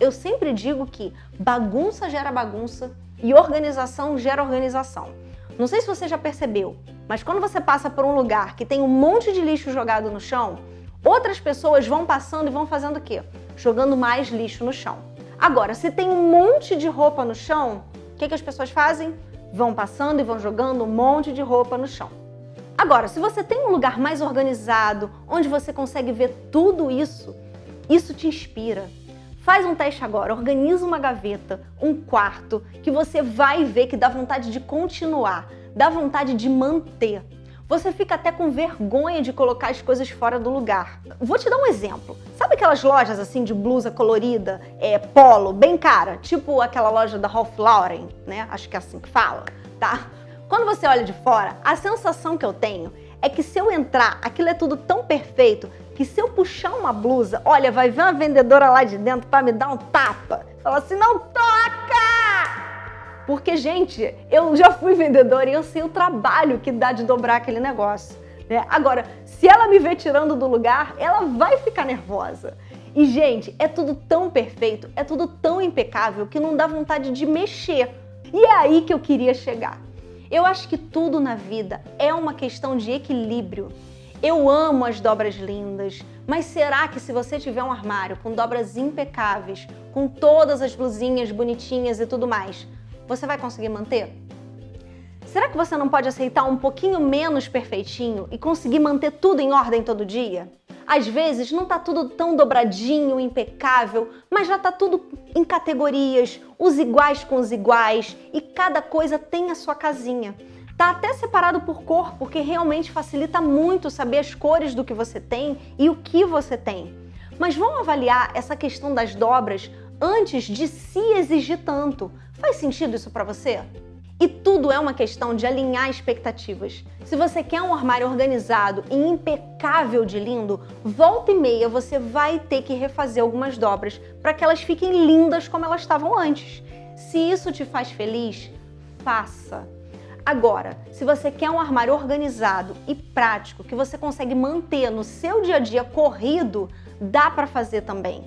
Eu sempre digo que bagunça gera bagunça e organização gera organização. Não sei se você já percebeu, mas quando você passa por um lugar que tem um monte de lixo jogado no chão, outras pessoas vão passando e vão fazendo o quê? Jogando mais lixo no chão. Agora, se tem um monte de roupa no chão, o que, que as pessoas fazem? Vão passando e vão jogando um monte de roupa no chão. Agora, se você tem um lugar mais organizado, onde você consegue ver tudo isso, isso te inspira. Faz um teste agora, organiza uma gaveta, um quarto, que você vai ver que dá vontade de continuar, dá vontade de manter. Você fica até com vergonha de colocar as coisas fora do lugar. Vou te dar um exemplo. Sabe aquelas lojas assim de blusa colorida, é, polo, bem cara? Tipo aquela loja da Ralph Lauren, né? Acho que é assim que fala, tá? Quando você olha de fora, a sensação que eu tenho é que se eu entrar, aquilo é tudo tão perfeito que se eu puxar uma blusa, olha, vai ver uma vendedora lá de dentro para me dar um tapa. Fala assim, não toca! Porque, gente, eu já fui vendedora e eu sei o trabalho que dá de dobrar aquele negócio. Né? Agora, se ela me ver tirando do lugar, ela vai ficar nervosa. E, gente, é tudo tão perfeito, é tudo tão impecável que não dá vontade de mexer. E é aí que eu queria chegar. Eu acho que tudo na vida é uma questão de equilíbrio. Eu amo as dobras lindas, mas será que se você tiver um armário com dobras impecáveis, com todas as blusinhas bonitinhas e tudo mais, você vai conseguir manter? Será que você não pode aceitar um pouquinho menos perfeitinho e conseguir manter tudo em ordem todo dia? Às vezes não tá tudo tão dobradinho, impecável, mas já tá tudo em categorias, os iguais com os iguais e cada coisa tem a sua casinha. Tá até separado por cor, porque realmente facilita muito saber as cores do que você tem e o que você tem. Mas vamos avaliar essa questão das dobras antes de se exigir tanto. Faz sentido isso para você? E tudo é uma questão de alinhar expectativas. Se você quer um armário organizado e impecável de lindo, volta e meia você vai ter que refazer algumas dobras para que elas fiquem lindas como elas estavam antes. Se isso te faz feliz, faça. Agora, se você quer um armário organizado e prático, que você consegue manter no seu dia a dia corrido, dá para fazer também.